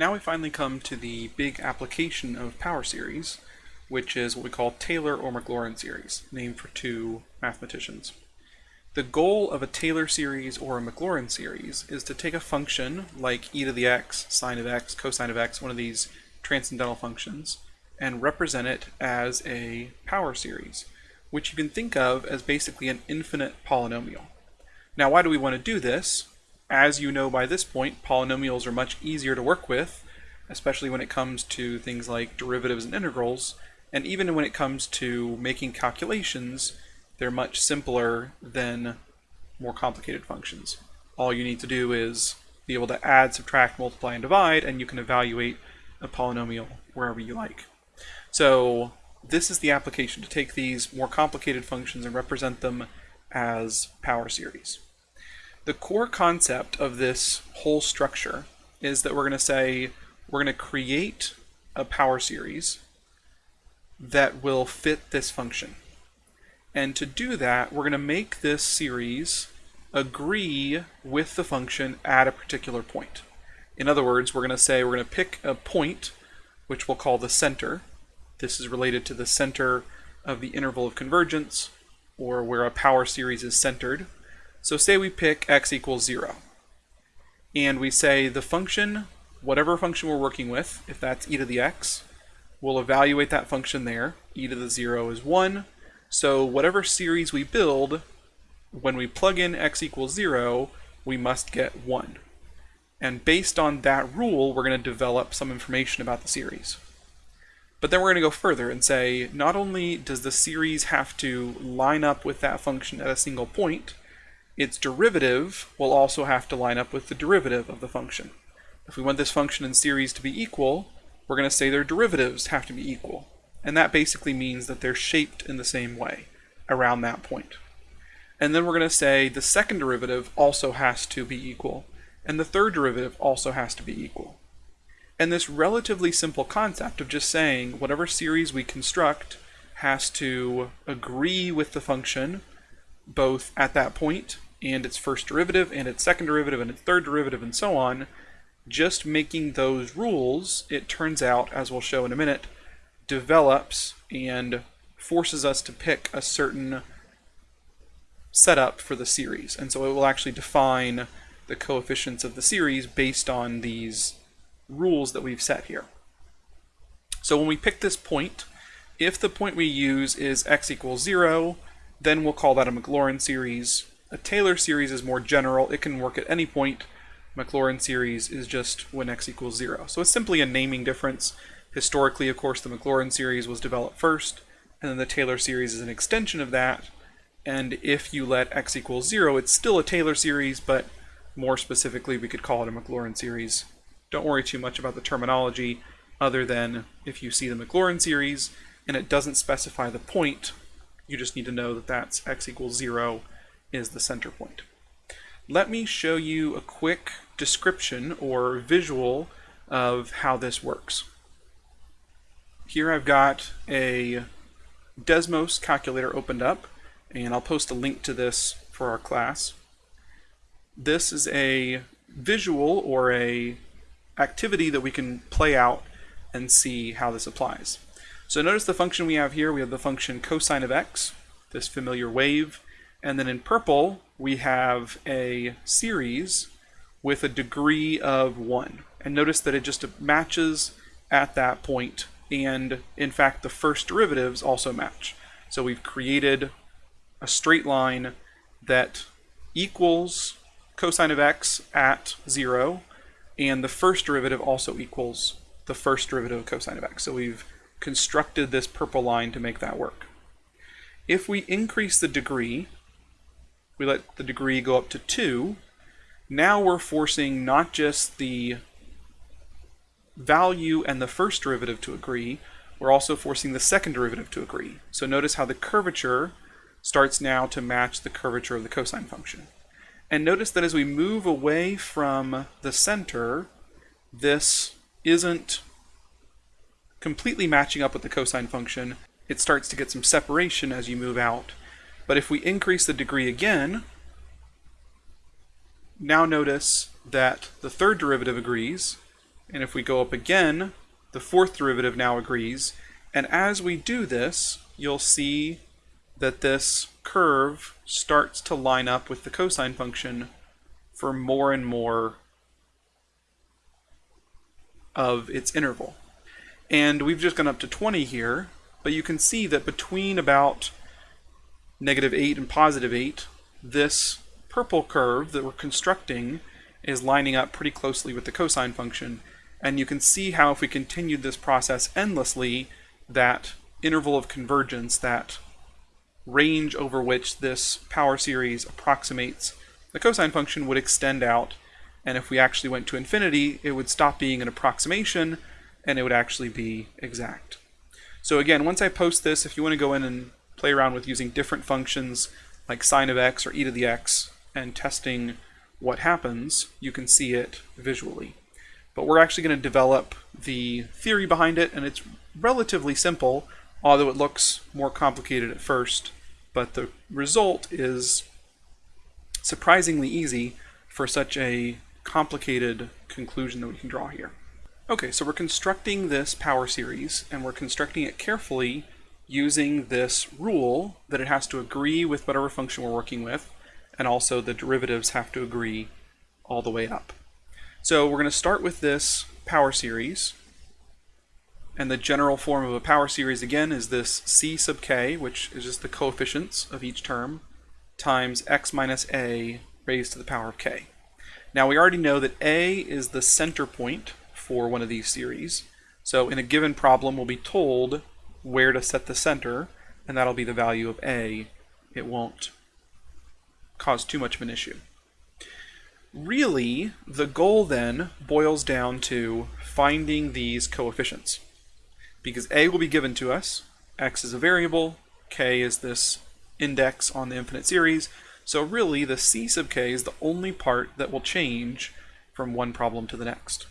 Now we finally come to the big application of power series, which is what we call Taylor or Maclaurin series, named for two mathematicians. The goal of a Taylor series or a Maclaurin series is to take a function like e to the x, sine of x, cosine of x, one of these transcendental functions, and represent it as a power series, which you can think of as basically an infinite polynomial. Now why do we want to do this? As you know by this point, polynomials are much easier to work with, especially when it comes to things like derivatives and integrals, and even when it comes to making calculations, they're much simpler than more complicated functions. All you need to do is be able to add, subtract, multiply, and divide, and you can evaluate a polynomial wherever you like. So this is the application to take these more complicated functions and represent them as power series. The core concept of this whole structure is that we're going to say we're going to create a power series that will fit this function. And to do that, we're going to make this series agree with the function at a particular point. In other words, we're going to say we're going to pick a point, which we'll call the center. This is related to the center of the interval of convergence, or where a power series is centered. So say we pick x equals 0. And we say the function, whatever function we're working with, if that's e to the x, we'll evaluate that function there. e to the 0 is 1. So whatever series we build, when we plug in x equals 0, we must get 1. And based on that rule, we're going to develop some information about the series. But then we're going to go further and say, not only does the series have to line up with that function at a single point, its derivative will also have to line up with the derivative of the function. If we want this function and series to be equal, we're going to say their derivatives have to be equal. And that basically means that they're shaped in the same way around that point. And then we're going to say the second derivative also has to be equal, and the third derivative also has to be equal. And this relatively simple concept of just saying whatever series we construct has to agree with the function both at that point and its first derivative and its second derivative and its third derivative and so on, just making those rules, it turns out, as we'll show in a minute, develops and forces us to pick a certain setup for the series. And so it will actually define the coefficients of the series based on these rules that we've set here. So when we pick this point, if the point we use is x equals 0, then we'll call that a Maclaurin series. A Taylor series is more general. It can work at any point. Maclaurin series is just when x equals 0. So it's simply a naming difference. Historically, of course, the Maclaurin series was developed first, and then the Taylor series is an extension of that. And if you let x equals 0, it's still a Taylor series, but more specifically, we could call it a Maclaurin series. Don't worry too much about the terminology, other than if you see the Maclaurin series and it doesn't specify the point, you just need to know that that's x equals 0 is the center point. Let me show you a quick description or visual of how this works. Here I've got a Desmos calculator opened up, and I'll post a link to this for our class. This is a visual or a activity that we can play out and see how this applies. So notice the function we have here, we have the function cosine of x, this familiar wave, and then in purple we have a series with a degree of 1. And notice that it just matches at that point, and in fact the first derivatives also match. So we've created a straight line that equals cosine of x at 0, and the first derivative also equals the first derivative of cosine of x. So we've constructed this purple line to make that work. If we increase the degree, we let the degree go up to 2, now we're forcing not just the value and the first derivative to agree, we're also forcing the second derivative to agree. So notice how the curvature starts now to match the curvature of the cosine function. And notice that as we move away from the center, this isn't completely matching up with the cosine function. It starts to get some separation as you move out. But if we increase the degree again, now notice that the third derivative agrees, And if we go up again, the fourth derivative now agrees. And as we do this, you'll see that this curve starts to line up with the cosine function for more and more of its interval. And we've just gone up to 20 here, but you can see that between about negative 8 and positive 8, this purple curve that we're constructing is lining up pretty closely with the cosine function. And you can see how if we continued this process endlessly, that interval of convergence, that range over which this power series approximates the cosine function would extend out. And if we actually went to infinity, it would stop being an approximation and it would actually be exact. So again, once I post this, if you want to go in and play around with using different functions like sine of x or e to the x and testing what happens, you can see it visually. But we're actually going to develop the theory behind it, and it's relatively simple, although it looks more complicated at first. But the result is surprisingly easy for such a complicated conclusion that we can draw here. Okay, so we're constructing this power series, and we're constructing it carefully using this rule that it has to agree with whatever function we're working with, and also the derivatives have to agree all the way up. So we're going to start with this power series, and the general form of a power series again is this c sub k, which is just the coefficients of each term, times x minus a raised to the power of k. Now we already know that a is the center point for one of these series. So in a given problem, we'll be told where to set the center, and that'll be the value of a. It won't cause too much of an issue. Really, the goal then boils down to finding these coefficients. Because a will be given to us, x is a variable, k is this index on the infinite series, so really the c sub k is the only part that will change from one problem to the next.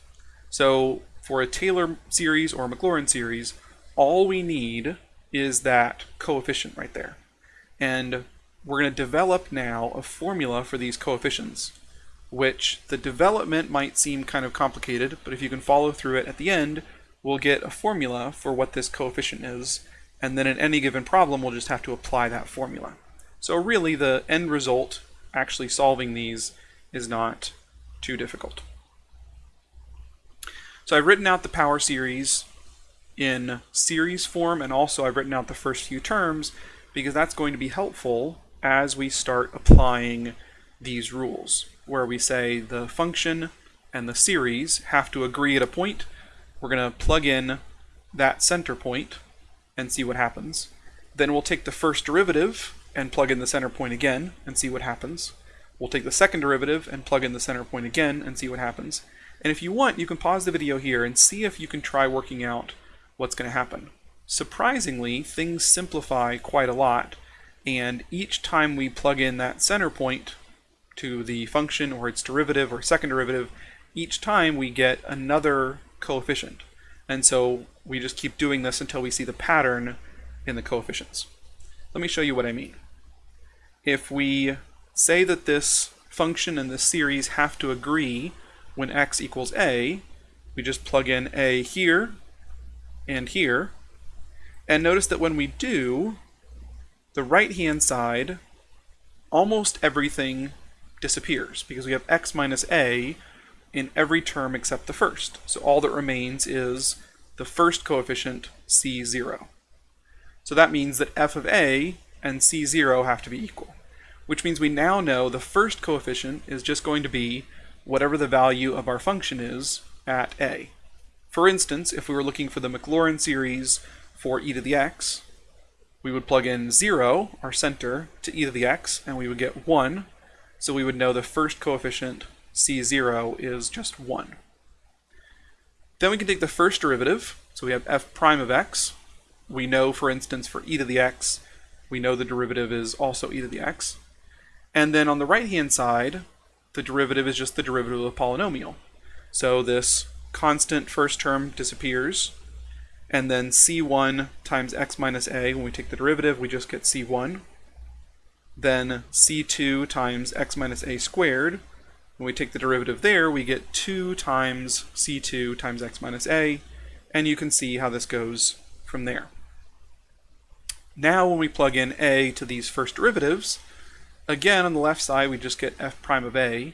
So for a Taylor series or a Maclaurin series, all we need is that coefficient right there. And we're going to develop now a formula for these coefficients, which the development might seem kind of complicated, but if you can follow through it at the end, we'll get a formula for what this coefficient is, and then in any given problem, we'll just have to apply that formula. So really, the end result, actually solving these, is not too difficult. So I've written out the power series in series form and also I've written out the first few terms because that's going to be helpful as we start applying these rules where we say the function and the series have to agree at a point. We're going to plug in that center point and see what happens. Then we'll take the first derivative and plug in the center point again and see what happens. We'll take the second derivative and plug in the center point again and see what happens. And if you want, you can pause the video here and see if you can try working out what's going to happen. Surprisingly, things simplify quite a lot, and each time we plug in that center point to the function or its derivative or second derivative, each time we get another coefficient. And so we just keep doing this until we see the pattern in the coefficients. Let me show you what I mean. If we say that this function and this series have to agree when x equals a, we just plug in a here and here. And notice that when we do, the right-hand side, almost everything disappears because we have x minus a in every term except the first. So all that remains is the first coefficient, c0. So that means that f of a and c0 have to be equal, which means we now know the first coefficient is just going to be whatever the value of our function is at a. For instance, if we were looking for the Maclaurin series for e to the x, we would plug in 0, our center, to e to the x, and we would get 1. So we would know the first coefficient, c0, is just 1. Then we can take the first derivative, so we have f prime of x. We know, for instance, for e to the x, we know the derivative is also e to the x. And then on the right-hand side, the derivative is just the derivative of a polynomial. So this constant first term disappears, and then c1 times x minus a, when we take the derivative, we just get c1. Then c2 times x minus a squared, When we take the derivative there, we get 2 times c2 times x minus a, and you can see how this goes from there. Now when we plug in a to these first derivatives, again on the left side we just get f prime of a,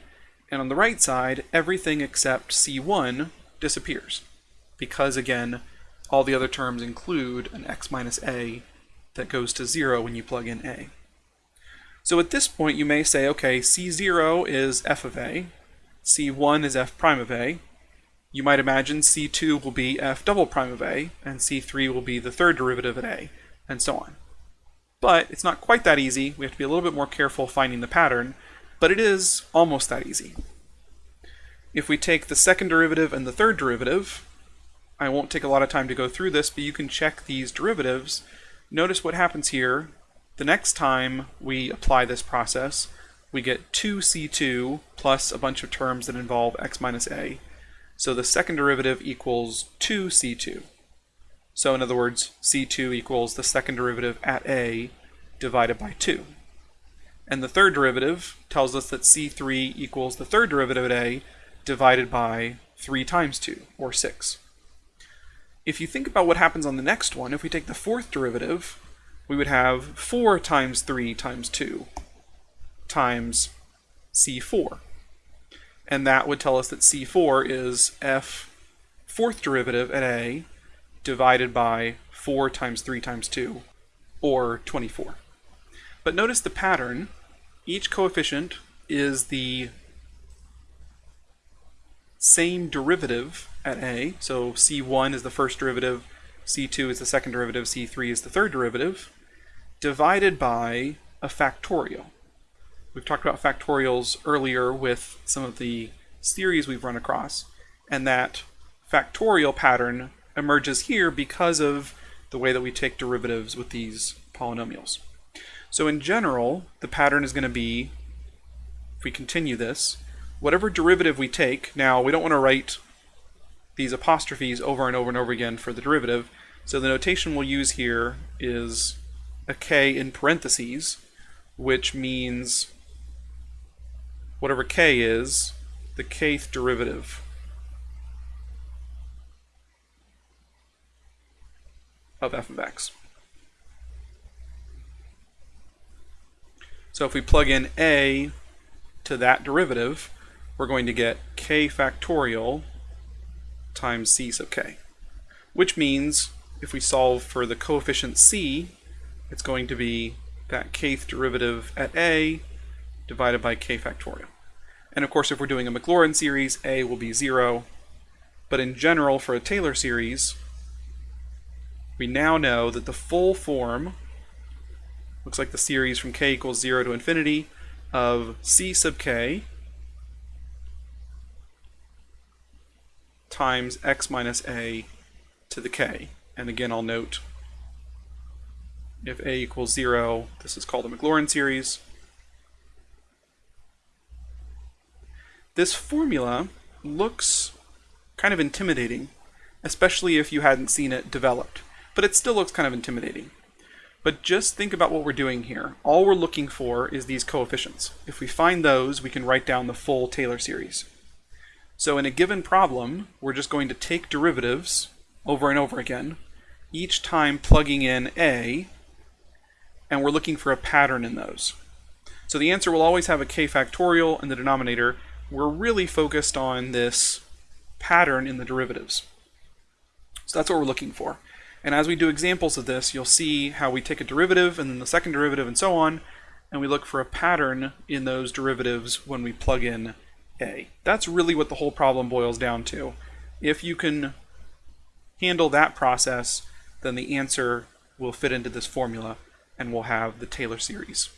and on the right side everything except c1 disappears, because again all the other terms include an x minus a that goes to 0 when you plug in a. So at this point you may say, okay, c0 is f of a, c1 is f prime of a, you might imagine c2 will be f double prime of a, and c3 will be the third derivative at a, and so on. But it's not quite that easy. We have to be a little bit more careful finding the pattern, but it is almost that easy. If we take the second derivative and the third derivative, I won't take a lot of time to go through this, but you can check these derivatives. Notice what happens here. The next time we apply this process, we get 2c2 plus a bunch of terms that involve x minus a. So the second derivative equals 2c2. So in other words, c2 equals the second derivative at a divided by 2. And the third derivative tells us that c3 equals the third derivative at a divided by 3 times 2, or 6. If you think about what happens on the next one, if we take the fourth derivative, we would have 4 times 3 times 2 times c4. And that would tell us that c4 is f fourth derivative at a divided by 4 times 3 times 2, or 24. But notice the pattern. Each coefficient is the same derivative at a, so c1 is the first derivative, c2 is the second derivative, c3 is the third derivative, divided by a factorial. We've talked about factorials earlier with some of the series we've run across, and that factorial pattern emerges here because of the way that we take derivatives with these polynomials. So in general, the pattern is going to be, if we continue this, whatever derivative we take, now we don't want to write these apostrophes over and over and over again for the derivative, so the notation we'll use here is a k in parentheses, which means whatever k is, the kth derivative of f of x. So if we plug in a to that derivative, we're going to get k factorial times c sub k, which means if we solve for the coefficient c, it's going to be that kth derivative at a divided by k factorial. And of course, if we're doing a Maclaurin series, a will be 0. But in general, for a Taylor series, we now know that the full form looks like the series from k equals 0 to infinity of c sub k times x minus a to the k. And again, I'll note if a equals 0, this is called the Maclaurin series. This formula looks kind of intimidating, especially if you hadn't seen it developed, but it still looks kind of intimidating. But just think about what we're doing here. All we're looking for is these coefficients. If we find those, we can write down the full Taylor series. So in a given problem, we're just going to take derivatives over and over again, each time plugging in a, and we're looking for a pattern in those. So the answer will always have a k factorial in the denominator. We're really focused on this pattern in the derivatives. So that's what we're looking for. And as we do examples of this, you'll see how we take a derivative and then the second derivative and so on, and we look for a pattern in those derivatives when we plug in a. That's really what the whole problem boils down to. If you can handle that process, then the answer will fit into this formula and we'll have the Taylor series.